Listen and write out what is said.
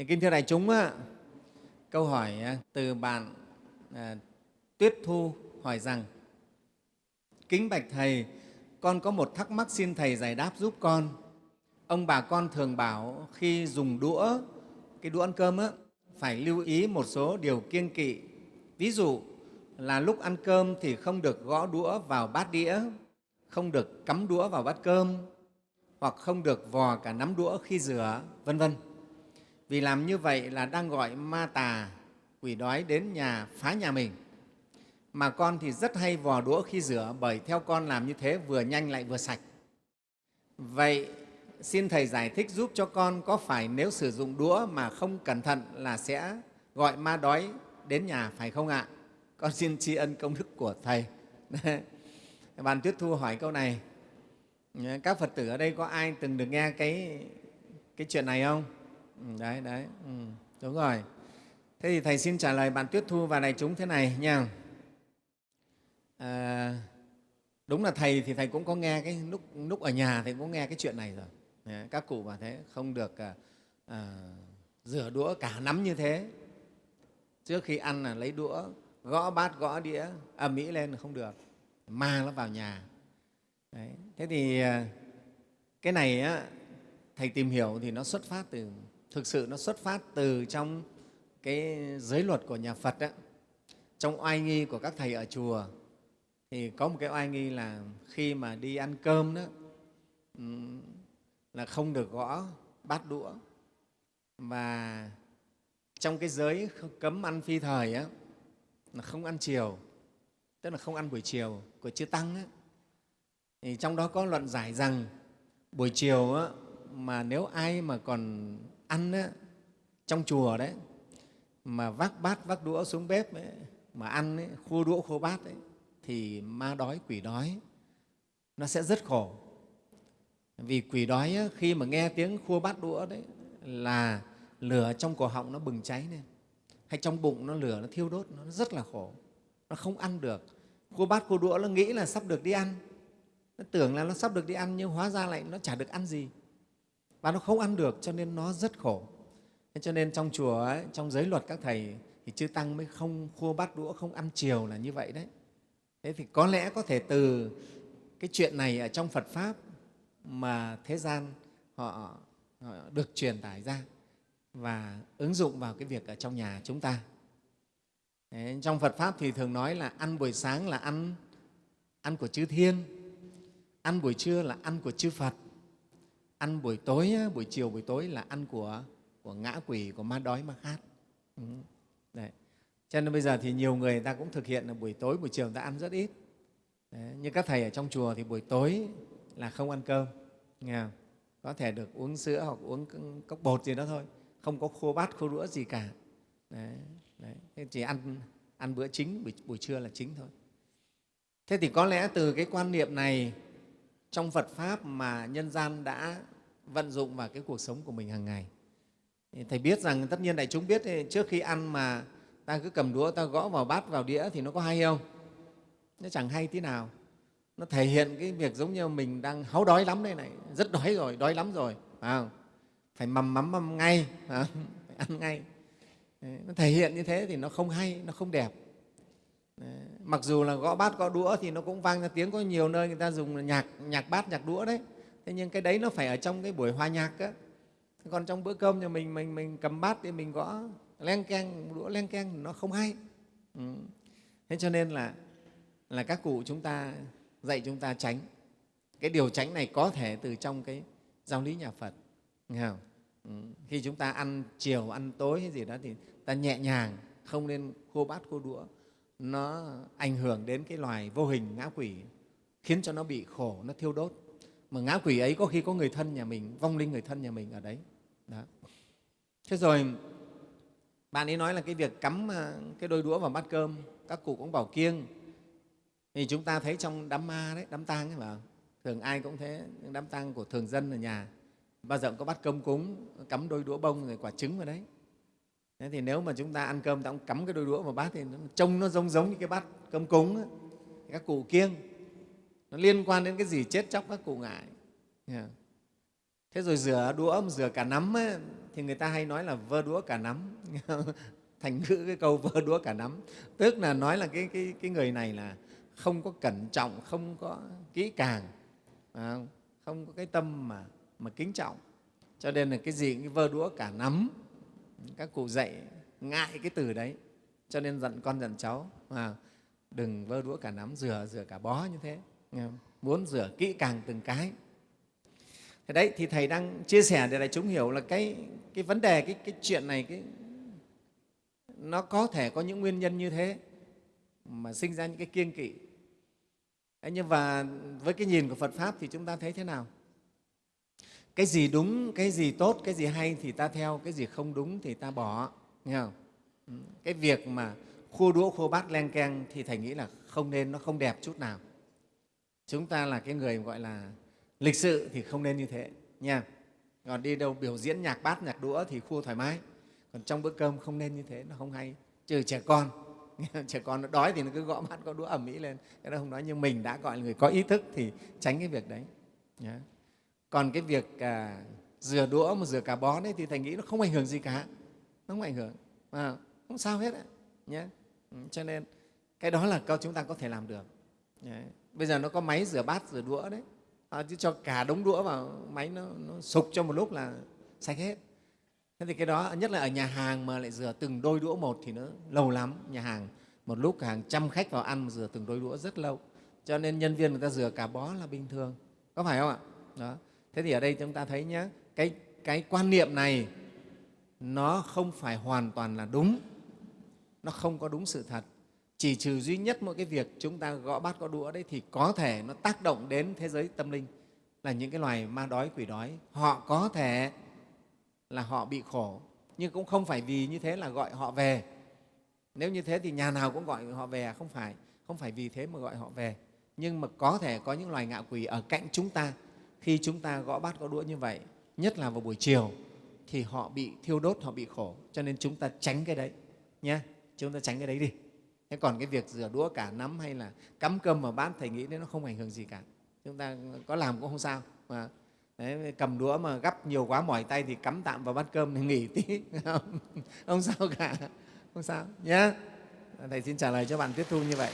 Thì, kính thưa đại chúng, á, câu hỏi à, từ bạn à, Tuyết Thu hỏi rằng Kính bạch Thầy, con có một thắc mắc xin Thầy giải đáp giúp con. Ông bà con thường bảo khi dùng đũa, cái đũa ăn cơm á, phải lưu ý một số điều kiêng kỵ. Ví dụ là lúc ăn cơm thì không được gõ đũa vào bát đĩa, không được cắm đũa vào bát cơm, hoặc không được vò cả nắm đũa khi rửa, vân vân. Vì làm như vậy là đang gọi ma tà, quỷ đói đến nhà phá nhà mình. Mà con thì rất hay vò đũa khi rửa bởi theo con làm như thế vừa nhanh lại vừa sạch. Vậy xin Thầy giải thích giúp cho con có phải nếu sử dụng đũa mà không cẩn thận là sẽ gọi ma đói đến nhà phải không ạ? Con xin tri ân công đức của Thầy. Bạn Tuyết Thu hỏi câu này. Các Phật tử ở đây có ai từng được nghe cái, cái chuyện này không? Ừ, đấy, đấy, ừ, đúng rồi. Thế thì Thầy xin trả lời bạn Tuyết Thu và đại chúng thế này nha. À, đúng là Thầy thì Thầy cũng có nghe cái lúc, lúc ở nhà Thầy cũng nghe cái chuyện này rồi. Các cụ bảo thế, không được à, à, rửa đũa cả nắm như thế. Trước khi ăn là lấy đũa, gõ bát, gõ đĩa, ầm ĩ lên là không được, ma nó vào nhà. Đấy. Thế thì à, cái này á, Thầy tìm hiểu thì nó xuất phát từ, thực sự nó xuất phát từ trong cái giới luật của nhà Phật. Đó. Trong oai nghi của các thầy ở chùa thì có một cái oai nghi là khi mà đi ăn cơm đó là không được gõ bát đũa và trong cái giới cấm ăn phi thời á, là không ăn chiều tức là không ăn buổi chiều của chư tăng á, thì trong đó có luận giải rằng buổi chiều á, mà nếu ai mà còn ăn á, trong chùa đấy mà vác bát vác đũa xuống bếp ấy, mà ăn ấy, khô đũa khô bát ấy, thì ma đói quỷ đói nó sẽ rất khổ. Vì quỷ đói ấy, khi mà nghe tiếng khua bát đũa đấy là lửa trong cổ họng nó bừng cháy lên. Hay trong bụng nó lửa nó thiêu đốt nó rất là khổ. Nó không ăn được. Khua bát khua đũa nó nghĩ là sắp được đi ăn. Nó tưởng là nó sắp được đi ăn nhưng hóa ra lại nó chả được ăn gì và nó không ăn được cho nên nó rất khổ. Thế cho nên trong chùa ấy, trong giới luật các thầy thì chư tăng mới không khua bát đũa không ăn chiều là như vậy đấy. Thế thì có lẽ có thể từ cái chuyện này ở trong phật pháp mà thế gian họ, họ được truyền tải ra và ứng dụng vào cái việc ở trong nhà chúng ta. Đấy, trong phật pháp thì thường nói là ăn buổi sáng là ăn ăn của chư thiên ăn buổi trưa là ăn của chư phật ăn buổi tối buổi chiều buổi tối là ăn của của ngã quỷ của ma đói ma khát ừ. Đấy. cho nên bây giờ thì nhiều người ta cũng thực hiện là buổi tối buổi chiều người ta ăn rất ít Đấy. như các thầy ở trong chùa thì buổi tối là không ăn cơm nghe không? có thể được uống sữa hoặc uống cốc bột gì đó thôi không có khô bát khô đũa gì cả đấy, đấy. chỉ ăn ăn bữa chính buổi, buổi trưa là chính thôi thế thì có lẽ từ cái quan niệm này trong phật pháp mà nhân gian đã vận dụng vào cái cuộc sống của mình hàng ngày. Thầy biết rằng tất nhiên đại chúng biết trước khi ăn mà ta cứ cầm đũa ta gõ vào bát vào đĩa thì nó có hay không? Nó chẳng hay tí nào. Nó thể hiện cái việc giống như mình đang háu đói lắm đây này rất đói rồi đói lắm rồi phải không? Phải mầm mắm mầm ngay phải, phải ăn ngay. Nó thể hiện như thế thì nó không hay nó không đẹp mặc dù là gõ bát gõ đũa thì nó cũng vang ra tiếng, có nhiều nơi người ta dùng nhạc nhạc bát, nhạc đũa đấy thế nhưng cái đấy nó phải ở trong cái buổi hòa nhạc á còn trong bữa cơm nhà mình mình mình cầm bát thì mình gõ len keng, đũa len keng, nó không hay ừ. thế cho nên là là các cụ chúng ta, dạy chúng ta tránh cái điều tránh này có thể từ trong cái giáo lý nhà phật nghe không? Ừ. khi chúng ta ăn chiều, ăn tối hay gì đó thì ta nhẹ nhàng, không nên khô bát, khô đũa nó ảnh hưởng đến cái loài vô hình ngã quỷ, khiến cho nó bị khổ, nó thiêu đốt. Mà ngã quỷ ấy có khi có người thân nhà mình, vong linh người thân nhà mình ở đấy. Đó. thế rồi, bạn ấy nói là cái việc cắm ờ, cái đôi đũa vào bát cơm, các cụ cũng bảo kiêng. Thì chúng ta thấy trong đám ma đấy, đám tang ấy mà thường ai cũng thế những đám tang của thường dân ở nhà. Bao giờ cũng có bát cơm cúng, cắm đôi đũa bông rồi quả trứng vào đấy thế thì nếu mà chúng ta ăn cơm ta cũng cắm cái đôi đũa vào bát thì nó trông nó giống giống như cái bát cơm cúng ấy. các cụ kiêng. Nó liên quan đến cái gì chết chóc các cụ ngại. Thế rồi rửa đũa rửa cả nắm ấy, thì người ta hay nói là vơ đũa cả nắm. Thành ngữ cái câu vơ đũa cả nắm. Tức là nói là cái, cái, cái người này là không có cẩn trọng không có kỹ càng không? Có cái tâm mà, mà kính trọng. Cho nên là cái gì cái vơ đũa cả nắm các cụ dạy ngại cái từ đấy. Cho nên dặn con dặn cháu à, đừng vơ đũa cả nắm rửa rửa cả bó như thế. Muốn rửa kỹ càng từng cái. Thế đấy thì thầy đang chia sẻ để đại chúng hiểu là cái cái vấn đề cái cái chuyện này cái nó có thể có những nguyên nhân như thế mà sinh ra những cái kiêng kỵ. Nhưng mà với cái nhìn của Phật Pháp thì chúng ta thấy thế nào? Cái gì đúng, cái gì tốt, cái gì hay thì ta theo, cái gì không đúng thì ta bỏ. Nghe không? Ừ, cái việc mà khua đũa, khua bát, len keng thì Thầy nghĩ là không nên, nó không đẹp chút nào. Chúng ta là cái người gọi là lịch sự thì không nên như thế nha. Còn đi đâu biểu diễn nhạc bát, nhạc đũa thì khua thoải mái. Còn trong bữa cơm không nên như thế, nó không hay. Trừ trẻ con, trẻ con nó đói thì nó cứ gõ bát gõ đũa ẩm mỹ lên cái đó không nói nhưng mình đã gọi là người có ý thức thì tránh cái việc đấy nhé còn cái việc à, rửa đũa mà rửa cả bó đấy thì thầy nghĩ nó không ảnh hưởng gì cả. Nó không ảnh hưởng. À, không sao hết ấy, nhé ừ, cho nên cái đó là câu chúng ta có thể làm được. Đấy. bây giờ nó có máy rửa bát rửa đũa đấy. À, chứ cho cả đống đũa vào máy nó, nó sục trong một lúc là sạch hết. Thế thì cái đó nhất là ở nhà hàng mà lại rửa từng đôi đũa một thì nó lâu lắm. Nhà hàng một lúc hàng trăm khách vào ăn mà rửa từng đôi đũa rất lâu. Cho nên nhân viên người ta rửa cả bó là bình thường. Có phải không ạ? Đó thế thì ở đây chúng ta thấy nhé cái, cái quan niệm này nó không phải hoàn toàn là đúng. Nó không có đúng sự thật. Chỉ trừ duy nhất mỗi cái việc chúng ta gõ bát có đũa đấy thì có thể nó tác động đến thế giới tâm linh là những cái loài ma đói quỷ đói. Họ có thể là họ bị khổ nhưng cũng không phải vì như thế là gọi họ về. Nếu như thế thì nhà nào cũng gọi họ về à? không phải. Không phải vì thế mà gọi họ về. Nhưng mà có thể có những loài ngạ quỷ ở cạnh chúng ta khi chúng ta gõ bát gõ đũa như vậy nhất là vào buổi chiều thì họ bị thiêu đốt họ bị khổ. Cho nên chúng ta tránh cái đấy nhé chúng ta tránh cái đấy đi. Thế còn cái việc rửa đũa cả nắm hay là cắm cơm vào bát thầy nghĩ đấy nó không ảnh hưởng gì cả. Chúng ta có làm cũng không sao mà. Đấy, cầm đũa mà gắp nhiều quá mỏi tay thì cắm tạm vào bát cơm thì nghỉ tí. Không, không sao cả không sao nhé thầy xin trả lời cho bạn tiếp thu như vậy.